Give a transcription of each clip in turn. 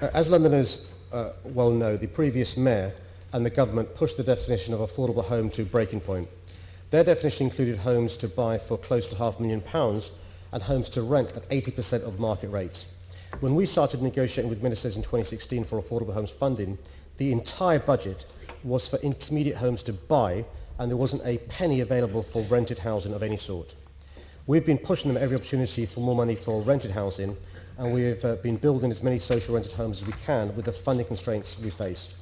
Uh, as Londoners uh, well know, the previous mayor and the government pushed the definition of affordable home to breaking point. Their definition included homes to buy for close to half a million pounds and homes to rent at 80% of market rates. When we started negotiating with ministers in 2016 for affordable homes funding, the entire budget was for intermediate homes to buy and there wasn't a penny available for rented housing of any sort. We've been pushing them every opportunity for more money for rented housing and we've uh, been building as many social rented homes as we can with the funding constraints we face.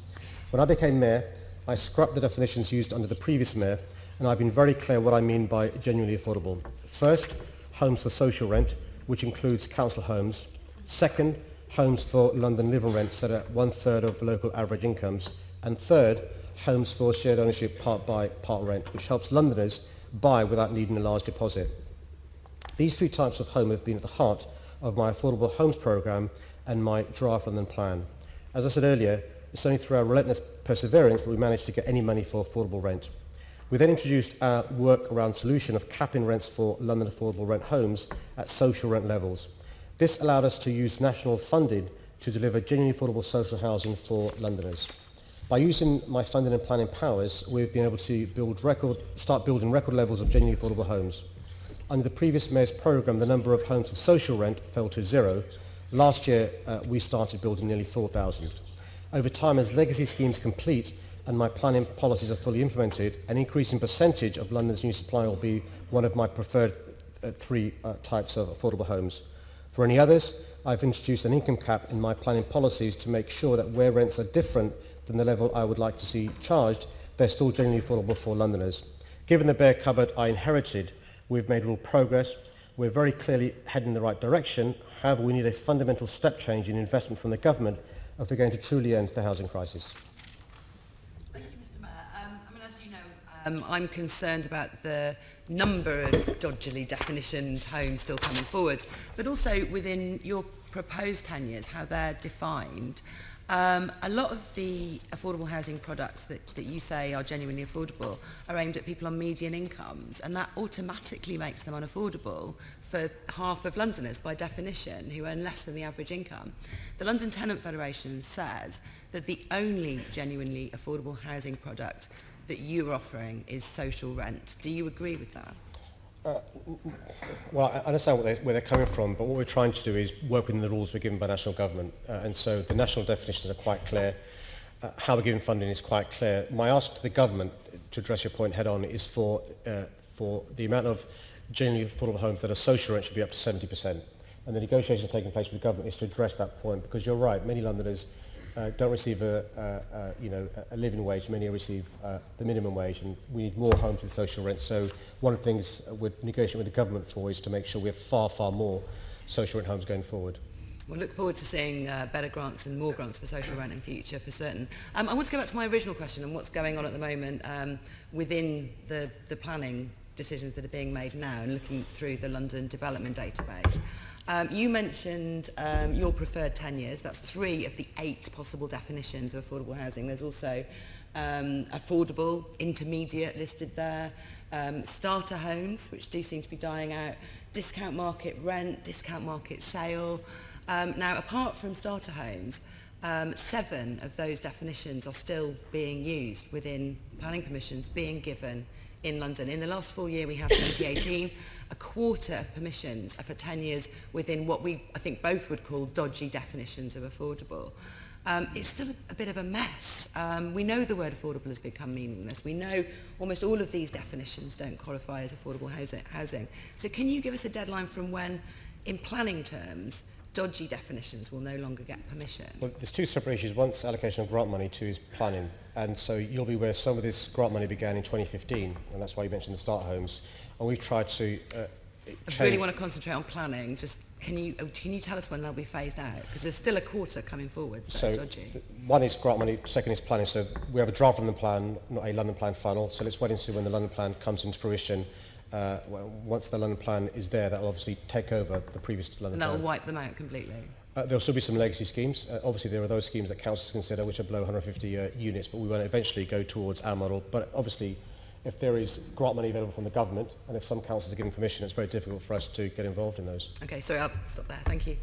When I became mayor, I scrapped the definitions used under the previous mayor and I've been very clear what I mean by genuinely affordable. First, homes for social rent, which includes council homes. Second, homes for London living rents set at one third of local average incomes. And third, homes for shared ownership part buy, part rent, which helps Londoners buy without needing a large deposit. These three types of home have been at the heart of my Affordable Homes programme and my Draft London plan. As I said earlier, it's only through our relentless perseverance that we managed to get any money for affordable rent. We then introduced our work around solution of capping rents for London affordable rent homes at social rent levels. This allowed us to use national funding to deliver genuinely affordable social housing for Londoners. By using my funding and planning powers, we've been able to build record, start building record levels of genuinely affordable homes. Under the previous mayor's programme, the number of homes with social rent fell to zero. Last year, uh, we started building nearly 4,000. Over time, as legacy schemes complete and my planning policies are fully implemented, an increasing percentage of London's new supply will be one of my preferred uh, three uh, types of affordable homes. For any others, I've introduced an income cap in my planning policies to make sure that where rents are different than the level I would like to see charged, they're still genuinely affordable for Londoners. Given the bare cupboard I inherited, We've made real progress. We're very clearly heading in the right direction. However, we need a fundamental step change in investment from the government if we're going to truly end the housing crisis. Thank you, Mr Mayor. Um, I mean, as you know, um, I'm concerned about the number of dodgily definitioned homes still coming forward, but also within your proposed tenures, how they're defined. Um, a lot of the affordable housing products that, that you say are genuinely affordable are aimed at people on median incomes, and that automatically makes them unaffordable for half of Londoners by definition who earn less than the average income. The London Tenant Federation says that the only genuinely affordable housing product that you are offering is social rent. Do you agree with that? Uh, well, I understand they, where they're coming from, but what we're trying to do is work within the rules we're given by national government. Uh, and so the national definitions are quite clear. Uh, how we're given funding is quite clear. My ask to the government, to address your point head on, is for, uh, for the amount of genuinely affordable homes that are social rent should be up to 70%. And the negotiations taking place with the government is to address that point, because you're right, many Londoners uh, don't receive a, a, a, you know, a living wage. Many receive uh, the minimum wage, and we need more homes with social rent. So one of the things we're negotiating with the government for is to make sure we have far, far more social rent homes going forward. We'll look forward to seeing uh, better grants and more grants for social rent in future for certain. Um, I want to go back to my original question and what's going on at the moment um, within the, the planning decisions that are being made now and looking through the London Development Database. Um, you mentioned um, your preferred tenures. That's three of the eight possible definitions of affordable housing. There's also um, affordable, intermediate listed there, um, starter homes, which do seem to be dying out, discount market rent, discount market sale. Um, now, apart from starter homes, um, seven of those definitions are still being used within planning permissions being given in London. In the last full year we have 2018, a quarter of permissions are for years within what we, I think, both would call dodgy definitions of affordable. Um, it's still a, a bit of a mess. Um, we know the word affordable has become meaningless. We know almost all of these definitions don't qualify as affordable housing. So can you give us a deadline from when, in planning terms, dodgy definitions will no longer get permission? Well, there's two separate issues. One's allocation of grant money, two is planning. And so you'll be aware some of this grant money began in 2015, and that's why you mentioned the start homes. And we've tried to uh, I really want to concentrate on planning. Just can you oh, can you tell us when they'll be phased out? Because there's still a quarter coming forward. So dodgy. one is grant money, second is planning. So we have a draft London plan, not a London plan funnel. So let's wait and see when the London plan comes into fruition. uh, once the London plan is there, that will obviously take over the previous London and that'll plan. wipe them out completely. Uh, there'll still be some legacy schemes. Uh, obviously, there are those schemes that councils consider which are below 150 uh, units, but we will eventually go towards our model. But obviously, if there is grant money available from the government, and if some councils are giving permission, it's very difficult for us to get involved in those. Okay, sorry, I'll stop there. Thank you.